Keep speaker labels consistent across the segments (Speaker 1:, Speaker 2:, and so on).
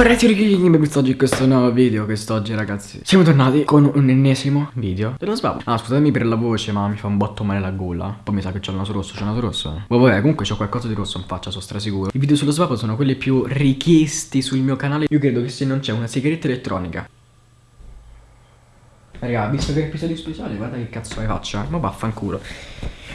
Speaker 1: Prezzi richiedini oggi in questo nuovo video Quest'oggi ragazzi. Siamo tornati con un ennesimo video. Dello sbavo Ah scusatemi per la voce ma mi fa un botto male la gola. Poi mi sa che c'ho il naso rosso, c'ho il naso rosso eh. Vabbè comunque c'ho qualcosa di rosso in faccia, sono strasicuro. I video sullo sbavo sono quelli più richiesti sul mio canale. Io credo che se non c'è una sigaretta elettronica Raga, visto che è episodio speciale, guarda che cazzo hai faccia Ma vaffanculo.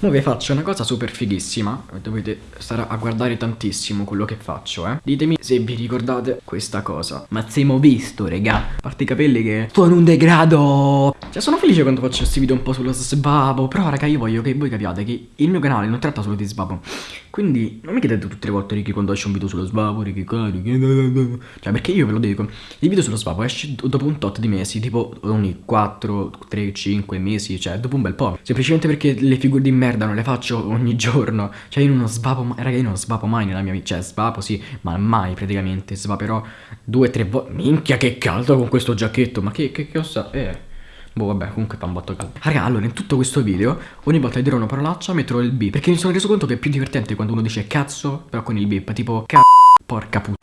Speaker 1: Ora vi faccio una cosa super fighissima. Dovete stare a guardare tantissimo quello che faccio eh. Ditemi se vi ricordate questa cosa. Ma siamo visto regà A parte i capelli che sono un degrado. Cioè sono felice quando faccio questi video un po' sullo sbabo Però raga io voglio che voi capiate che il mio canale non tratta solo di sbabo Quindi non mi chiedete tutte le volte Ricky quando esce un video sullo sbabo Ricky Ricky Cioè perché io ve lo dico Il video sullo sbabo esce dopo un tot di mesi Tipo ogni 4, 3, 5 mesi Cioè dopo un bel po' Semplicemente perché le figure di merda non le faccio ogni giorno. Cioè io non svapo mai Raga io non svapo mai nella mia vita Cioè svapo sì Ma mai praticamente. Svaperò due tre volte Minchia che caldo con questo giacchetto. Ma che che, che ossa Eh. Boh vabbè comunque fa un botto caldo. Raga allora in tutto questo video Ogni volta che dirò una parolaccia metterò il beep. Perché mi sono reso conto che è più divertente quando uno dice cazzo Però con il beep Tipo cazzo Porca puttana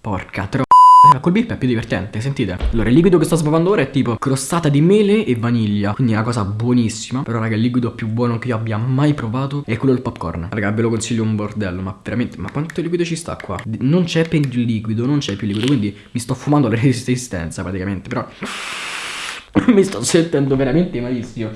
Speaker 1: Porca troppo eh, col bip è più divertente, sentite. Allora il liquido che sto sbavando ora è tipo crostata di mele e vaniglia Quindi è una cosa buonissima. Però raga il liquido più buono che io abbia mai provato È quello del popcorn. Raga ve lo consiglio un bordello Ma veramente, ma quanto liquido ci sta qua? Non c'è più liquido, non c'è più liquido Quindi mi sto fumando la resistenza praticamente Però mi sto sentendo veramente malissimo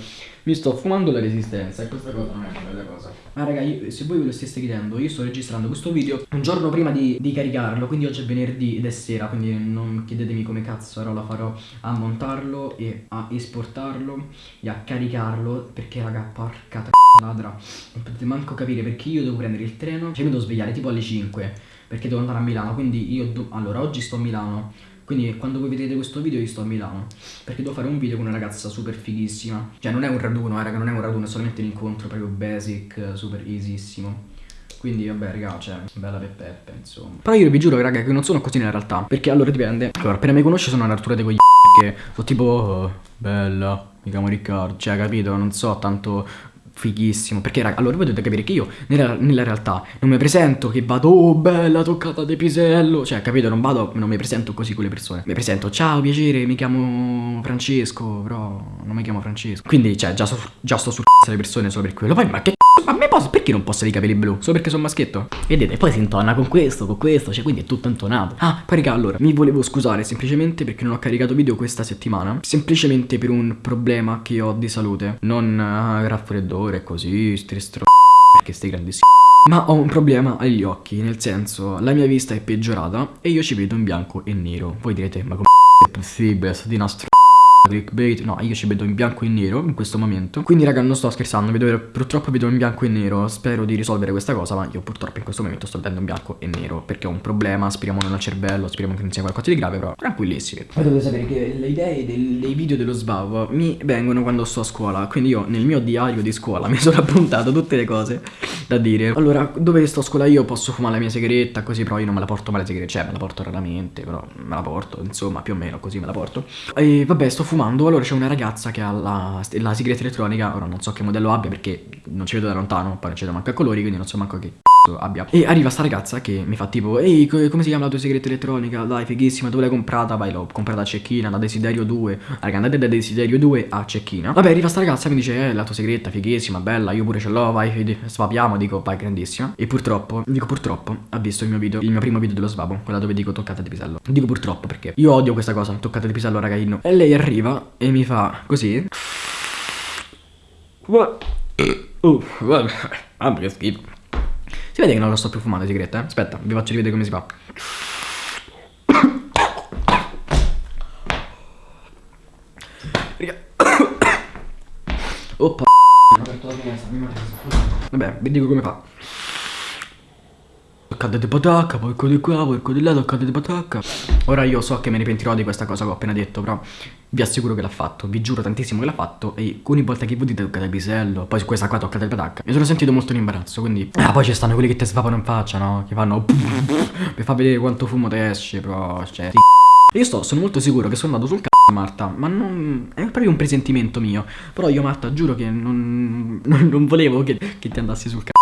Speaker 1: mi sto fumando la resistenza e questa cosa non è una bella cosa. Ma raga, io, se voi ve lo stesse chiedendo, io sto registrando questo video un giorno prima di, di, caricarlo, quindi oggi è venerdì ed è sera, quindi non chiedetemi come cazzo lo farò a montarlo e a esportarlo e a caricarlo, perché raga, porca ladra, non potete manco capire perché io devo prendere il treno, cioè mi devo svegliare tipo alle 5, perché devo andare a Milano, quindi io, allora oggi sto a Milano, quindi quando voi vedete questo video io sto a Milano Perché devo fare un video con una ragazza super fighissima. Cioè non è un raduno, eh, raga, non è un raduno, è solamente un incontro proprio basic, super easyissimo quindi vabbè raga, cioè, bella peppe, insomma. Però io vi giuro raga che non sono così nella realtà Perché allora dipende. Allora, appena mi conosci sono un'artura dei coglioni Perché sono tipo, oh, bella, mi chiamo Riccardo Cioè, capito, non so tanto fighissimo. Perché raga, allora voi dovete capire che io nella, nella, realtà non mi presento che vado Oh bella toccata di pisello Cioè capito non vado, non mi presento così con le persone. Mi presento ciao piacere mi chiamo Francesco Però non mi chiamo Francesco. Quindi cioè già, so, già sto sul c***o le persone solo per quello. Poi ma che ma me posso, perché non posso avere i capelli blu? Solo perché sono maschietto? Vedete, poi si intona con questo, con questo, cioè quindi è tutto intonato. Ah, poi raga, allora, mi volevo scusare semplicemente perché non ho caricato video questa settimana. Semplicemente per un problema che ho di salute. Non uh, raffreddore, così, str perché stai grandissimo. Ma ho un problema agli occhi, nel senso, la mia vista è peggiorata e io ci vedo in bianco e nero. Voi direte, ma come è possibile, sto di nastro clickbait. No io ci vedo in bianco e nero in questo momento. Quindi raga non sto scherzando vedo, Purtroppo vedo in bianco e nero. Spero di risolvere questa cosa Ma io purtroppo in questo momento sto vedendo in bianco e nero Perché ho un problema. Speriamo al cervello Speriamo che non sia qualcosa di grave Però tranquillissimi. Poi dovete sapere che le idee dei, dei video dello sbavo Mi vengono quando sto a scuola. Quindi io nel mio diario di scuola Mi sono appuntato tutte le cose da dire. Allora dove sto a scuola io posso fumare la mia sigaretta Così però io non me la porto mai la sigaretta. Cioè me la porto raramente Però me la porto. Insomma più o meno così me la porto. E vabbè sto fumando Allora c'è una ragazza che ha la, la sigaretta elettronica Ora non so che modello abbia perché non ci vedo da lontano Poi non ci vedo manco a colori quindi non so manco che abbia. E arriva sta ragazza che mi fa tipo Ehi come si chiama la tua sigaretta elettronica? Dai fighissima dove l'hai comprata? Vai l'ho comprata a Cecchina da Desiderio 2 Raga andate da Desiderio 2 a Cecchina. Vabbè arriva sta ragazza e mi dice Eh la tua sigaretta fighissima bella io pure ce l'ho vai svapiamo Dico vai grandissima. E purtroppo dico purtroppo ha visto il mio video Il mio primo video dello svabo Quella dove dico toccata di pisello. Dico purtroppo perché io odio questa cosa toccata di pisello ragaino E lei arriva e mi fa così. Uh, vabbè, vabbè che schifo si vede che non lo sto più fumando sigaretta, eh? Aspetta, vi faccio rivedere come si fa. Oppa. Vabbè, vi dico come fa. Toccate di patacca, poi di qua, poi di là, toccate di patacca. Ora io so che me ne pentirò di questa cosa che ho appena detto, però vi assicuro che l'ha fatto, vi giuro tantissimo che l'ha fatto e ogni volta che voi dite toccate il pisello, poi su questa qua toccate il patacca, mi sono sentito molto in imbarazzo, quindi... Ah, poi ci stanno quelli che ti svapano in faccia, no? Che fanno... per far vedere quanto fumo te esce, però... Cioè... Io sto, sono molto sicuro che sono andato sul c***o Marta, ma non... è proprio un presentimento mio, però io Marta giuro che non, non, non volevo che, che ti andassi sul c***o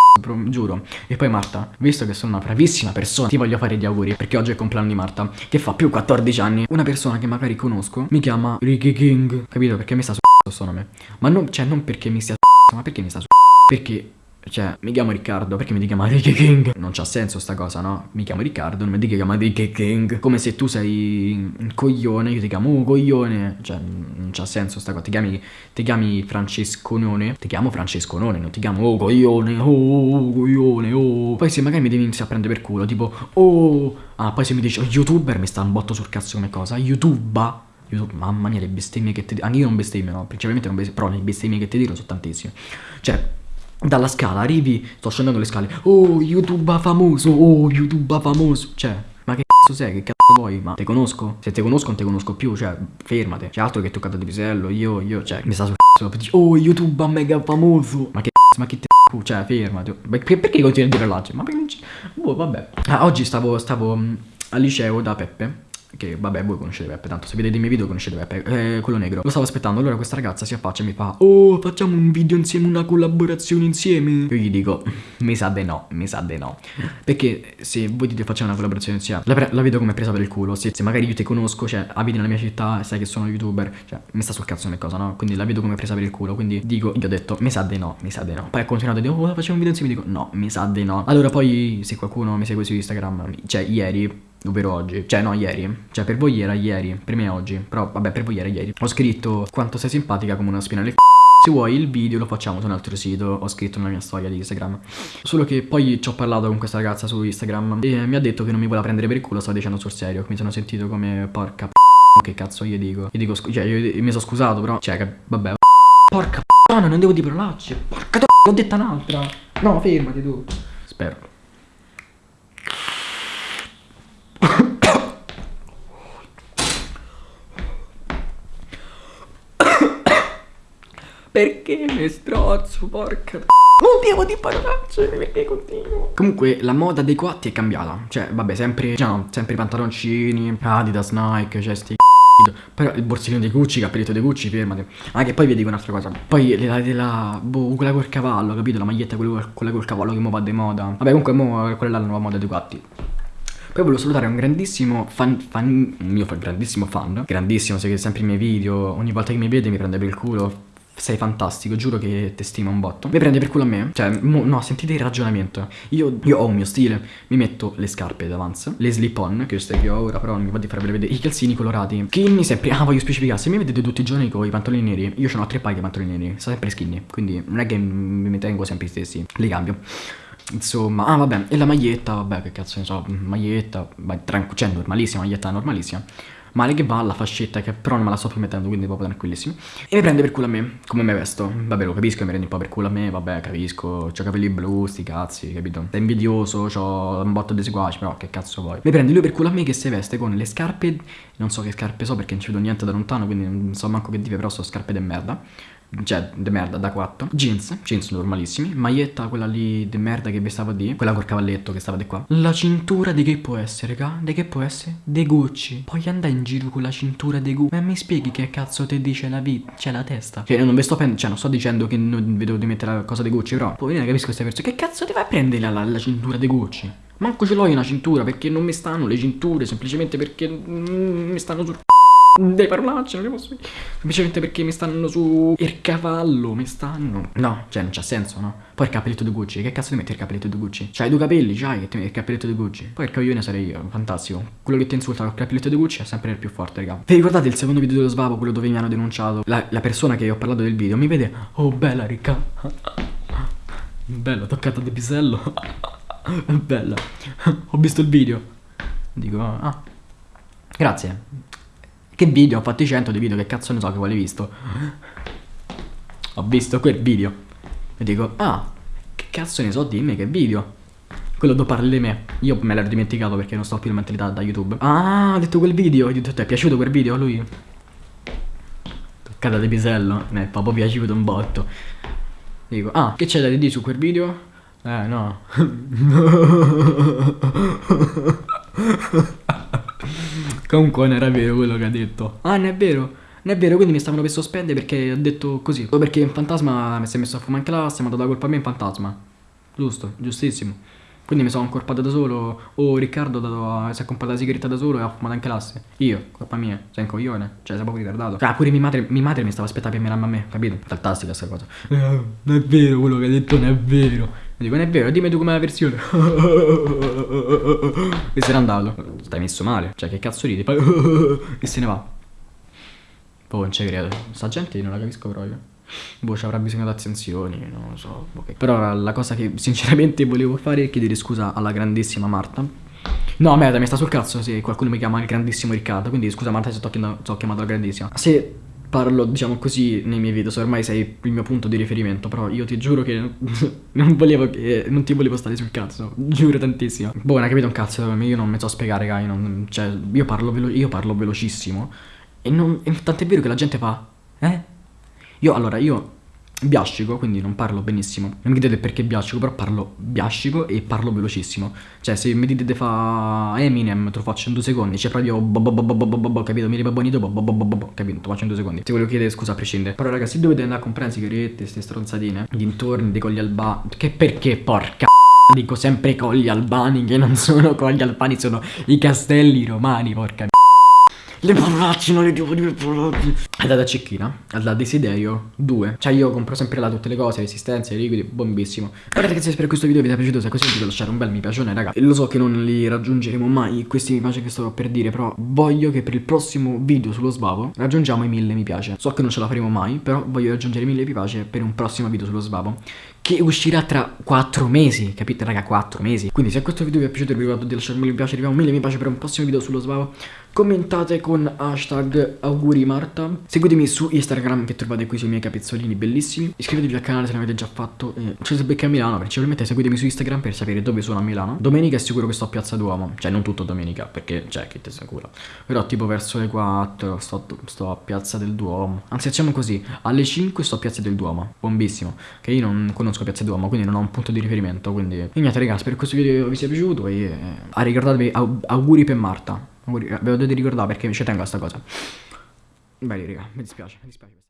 Speaker 1: giuro. E poi Marta, visto che sono una bravissima persona, ti voglio fare gli auguri perché oggi è il compleanno di Marta, che fa più 14 anni. Una persona che magari conosco mi chiama Ricky King, capito? Perché mi sta su questo nome. Ma non, cioè, non perché mi stia su ma perché mi sta su perché cioè, mi chiamo Riccardo, perché mi ti chiama Ricky King? Non c'ha senso sta cosa, no? Mi chiamo Riccardo, non mi dica che chiama Ricky King. Come se tu sei un coglione, io ti chiamo oh, coglione. Cioè, non c'ha senso sta cosa. Ti chiami, ti chiami Francesconone. Ti chiamo Francesconone, non ti chiamo oh coglione, oh coglione, oh. Poi se magari mi devi iniziare a prendere per culo, tipo, oh. Ah, poi se mi dici, oh, youtuber mi sta un botto sul cazzo come cosa. YouTube. YouTube, mamma mia, le bestemmie che ti dico. Anche io non bestemmio, no? Principalmente non bestemmio, però le bestemmie che ti dico sono tantissime. Cioè, dalla scala arrivi, sto scendendo le scale, oh YouTube famoso, oh YouTube famoso, cioè, ma che cazzo sei, che cazzo vuoi, ma te conosco? Se te conosco non te conosco più, cioè, fermate, c'è altro che toccato di pisello, io, io, cioè, mi sta sul cazzo, oh YouTube mega famoso, ma che cazzo, ma che te cioè, fermati, perché, perché continui a dire l'altro? Ma perché non c'è, boh, vabbè, ah, oggi stavo, stavo mm, al liceo da Peppe, che vabbè voi conoscete Peppe, tanto se vedete i miei video conoscete Peppe, eh, quello negro. Lo stavo aspettando, allora questa ragazza si affaccia e mi fa Oh facciamo un video insieme, una collaborazione insieme. Io gli dico mi sa de no, mi sa de no. Perché se voi dite facciamo una collaborazione insieme, la, la vedo come presa per il culo. Se, se, magari io ti conosco, cioè abiti nella mia città sai che sono youtuber, cioè mi sta sul cazzo come cosa, no? Quindi la vedo come presa per il culo, quindi dico, gli ho detto mi sa de no, mi sa de no. Poi ha continuato a dire oh facciamo un video insieme, dico no, mi sa de no. Allora poi se qualcuno mi segue su Instagram, cioè ieri ovvero oggi, cioè no ieri, cioè per voi era ieri, per me è oggi, però vabbè per voi era ieri. Ho scritto quanto sei simpatica come una spina nel c***o. Se vuoi il video lo facciamo su un altro sito, ho scritto nella mia storia di Instagram. Solo che poi ci ho parlato con questa ragazza su Instagram e mi ha detto che non mi vuole prendere per il culo, stavo dicendo sul serio. Mi sono sentito come porca p***o, che cazzo io dico. Io dico, cioè io mi sono scusato però, cioè vabbè. Porca p***o, non devo dire parolacce. Porca d***o, ho detta un'altra. No, fermati tu. Spero. Perché mi strozzo, porca non devo di parolacce perché continuo. Comunque la moda dei coatti è cambiata. Cioè, vabbè, sempre, no, sempre pantaloncini, Adidas, Nike, cioè sti però il borsellino dei Gucci, cappelletto dei Gucci, fermate. Anche poi vi dico un'altra cosa. Poi la, la, boh, quella col cavallo, capito? La maglietta quella, quella col cavallo che mo va di moda. Vabbè, comunque mo, quella è la nuova moda dei coatti. Poi volevo salutare un grandissimo fan, fan mio grandissimo fan, grandissimo, segue sempre i miei video, ogni volta che mi vede mi prende per il culo, sei fantastico, giuro che ti stimo un botto. Mi prende per culo a me? Cioè, no, sentite il ragionamento. Io, io, ho un mio stile, mi metto le scarpe d'avance, le slip on, che queste che ho ora, però non mi va di farvele vedere, i calzini colorati. Skinny sempre, ah voglio specificare, se mi vedete tutti i giorni con i pantaloni neri, io ho tre paia di pantaloni neri, sto sempre skinny, quindi non è che mi tengo sempre i stessi, li cambio. Insomma, ah vabbè, e la maglietta, vabbè, che cazzo ne so, maglietta, cioè normalissima, maglietta normalissima male che va, la fascetta che però non me la sto più mettendo, quindi proprio tranquillissimo. E mi prende per culo a me, come me vesto. Vabbè, lo capisco, mi prendi un po' per culo a me, vabbè, capisco. Ho capelli blu, sti cazzi, capito? Sei invidioso, ho un botto di seguaci, però che cazzo vuoi? Mi prende lui per culo a me che si veste con le scarpe, non so che scarpe so perché non ci vedo niente da lontano, quindi non so manco che dive, però sono scarpe de merda cioè de merda da 4 jeans jeans normalissimi. Maglietta quella lì de merda che vi stavo di quella col cavalletto che stava di qua. La cintura di che può essere raga di che può essere? De Gucci. Poi andare in giro con la cintura de Gucci. Ma mi spieghi che cazzo ti dice la vita? C'è la testa. Cioè non vi sto cioè non sto dicendo che non vedo di mettere la cosa de Gucci però poi non capisco queste persone. Che cazzo ti vai a prendere la, la, la cintura de Gucci? Manco ce l'ho io una cintura perché non mi stanno le cinture semplicemente perché mm, mi stanno sul dei parolacce, non li posso dire. Semplicemente perché mi stanno su il cavallo, mi stanno. No, cioè non c'ha senso, no? Poi il cappelletto di Gucci, che cazzo ti metti il cappelletto di Gucci? C'hai due capelli, c'hai che ti metti il cappelletto di Gucci. Poi il coglione sarei io, fantastico. Quello che ti insulta col cappelletto di Gucci è sempre il più forte, raga. Vi ricordate il secondo video dello svavo, quello dove mi hanno denunciato? La, la persona che ho parlato del video mi vede, oh bella ricca. Bella, toccata di pisello. bella. ho visto il video. Dico, ah. Grazie. Che video? Ho fatto i 100 di video, che cazzo ne so che vuole visto. Ho visto quel video. E dico, ah, che cazzo ne so, dimmi che video. Quello dopo parli di me. Io me l'ero dimenticato perché non sto più in mentalità da YouTube. Ah, ha detto quel video. Ho detto, ti è piaciuto quel video a lui? Toccata di pisello. Mi è proprio piaciuto un botto. Dico, ah, che c'è da dire su quel video? Eh, no. Comunque non era vero quello che ha detto. Ah, non è vero. Non è vero, quindi mi stavano per sospendere perché ho detto così. O perché in fantasma mi si è messo a fumare in classe, mi ha dato la colpa a me in fantasma. Giusto, giustissimo. Quindi mi sono accorpato da solo. Oh, Riccardo dato, si è comprato la sigaretta da solo e ha fumato anche l'asse. Io, colpa mia, sei un coglione. Cioè, sei proprio ritardato. Cioè, pure mia madre, mia madre mi stava aspettando per mirarmi a me, capito? Fantastica questa cosa. Eh, non è vero quello che hai detto, non è vero. Mi dico, non è vero, dimmi tu com'è la versione. e se n'è andato. Stai messo male. Cioè, che cazzo ridi? e se ne va. Poi non ci credo. Sta gente non la capisco proprio. Boh, ci avrà bisogno di attenzioni, non lo so. Okay. Però la cosa che sinceramente volevo fare è chiedere scusa alla grandissima Marta. No, merda, mi sta sul cazzo se qualcuno mi chiama il grandissimo Riccardo. Quindi scusa Marta se ti ho chiamato la grandissima. Se parlo, diciamo così, nei miei video, se ormai sei il mio punto di riferimento. Però io ti giuro che non volevo che. Non ti volevo stare sul cazzo. Giuro tantissimo. Boh, non hai capito un cazzo, io non mi so spiegare, Gai. Non, cioè, io parlo, io parlo velocissimo. E, non, tant'è vero che la gente fa. Eh? Io allora, io biascico, quindi non parlo benissimo. Non mi chiedete perché biascico, però parlo biascico e parlo velocissimo. Cioè, se mi dite fa Eminem, te lo faccio in due secondi. Cioè, proprio capito? Mi ribabonito, capito? Te lo faccio in due secondi. Ti volevo chiedere scusa a prescindere. Però, ragazzi, dovete andare a comprare sigarette, queste stronzatine, dintorni dei colli albani. Che perché, porca Dico sempre colli albani, che non sono colli albani, sono i castelli romani, porca le parolacce, non le devo dire parolacce. È da cecchina, da desiderio 2. Cioè io compro sempre là tutte le cose, resistenze, liquidi, bombissimo. Allora ragazzi, spero che questo video vi sia piaciuto. Se così vi lasciare un bel mi piace, raga. E lo so che non li raggiungeremo mai, questi mi piace che sto per dire, però voglio che per il prossimo video sullo sbavo raggiungiamo i 1000 mi piace. So che non ce la faremo mai, però voglio raggiungere i 1000 mi piace per un prossimo video sullo sbavo che uscirà tra 4 mesi, capite raga, 4 mesi. Quindi se questo video vi è piaciuto vi ricordo di lasciarmi un mi piace, arriviamo a 1000 mi piace per un prossimo video sullo sbavo. Commentate con hashtag auguri Marta. Seguitemi su Instagram che trovate qui sui miei capezzolini bellissimi. Iscrivetevi al canale se l'avete già fatto. Eh, becca a Milano, principalmente seguitemi su Instagram per sapere dove sono a Milano. Domenica è sicuro che sto a Piazza Duomo, cioè non tutto domenica, perché cioè che te sicuro. Però tipo verso le 4 sto, sto a Piazza del Duomo. Anzi facciamo così, alle 5 sto a Piazza del Duomo, bombissimo. Che io non conosco conosco Piazza Duomo, quindi non ho un punto di riferimento. Quindi, e niente, ragazzi, spero che questo video vi sia piaciuto. E ah, ricordatevi, auguri per Marta. Auguri, ve lo dovete ricordare perché ci tengo a sta cosa. Beh, raga, mi dispiace, mi dispiace.